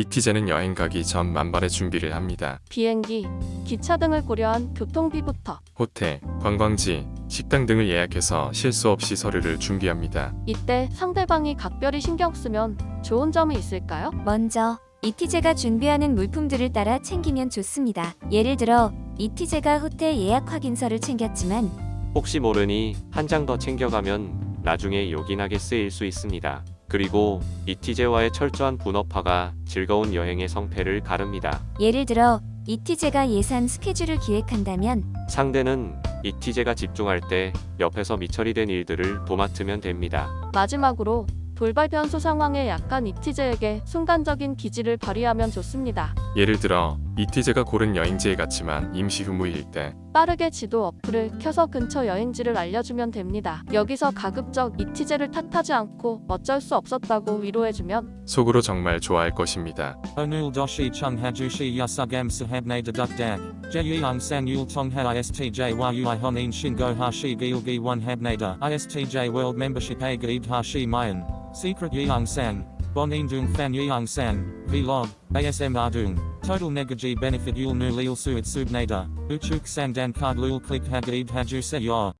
이티제는 여행 가기 전 만발의 준비를 합니다. 비행기, 기차 등을 고려한 교통비부터 호텔, 관광지, 식당 등을 예약해서 실수 없이 서류를 준비합니다. 이때 상대방이 각별히 신경 쓰면 좋은 점이 있을까요? 먼저 이티제가 준비하는 물품들을 따라 챙기면 좋습니다. 예를 들어 이티제가 호텔 예약 확인서를 챙겼지만 혹시 모르니 한 장 더 챙겨가면 나중에 요긴하게 쓰일 수 있습니다. 그리고 이티제와의 철저한 분업화가 즐거운 여행의 성패를 가릅니다. 예를 들어 이티제가 예산 스케줄을 기획한다면 상대는 이티제가 집중할 때 옆에서 미처리 된 일들을 도맡으면 됩니다. 마지막으로 돌발 변수 상황에 약한 이티제에게 순간적인 기지를 발휘하면 좋습니다. 예를 들어 이티 제가 고른 여행지에 갔지만 임시 휴무일 때 빠르게 지도 어플을 켜서 근처 여행지를 알려주면 됩니다. 여기서 가급적 이티제를 탓하지 않고 어쩔 수 없었다고 위로해주면 속으로 정말 좋아할 것입니다. Doshi chung hajushi yasugam sahabne deduk dag. Jeyung sang yul tongha istj mayan. Secret yeung sang. Bonin dung fan yeung sang. Vlog. ASM ardung. Total negaji benefit yul nu lil suid subnada, uchuk sandan kard lul klik hagib hajuse ya.